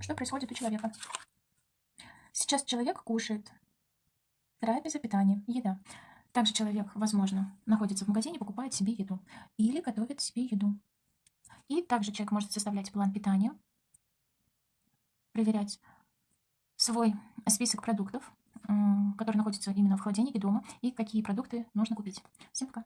что происходит у человека. Сейчас человек кушает. Трапеза, питание, еда. Также человек, возможно, находится в магазине, покупает себе еду или готовит себе еду. И также человек может составлять план питания, проверять свой список продуктов, которые находятся именно в холодильнике дома, и какие продукты нужно купить. Всем пока!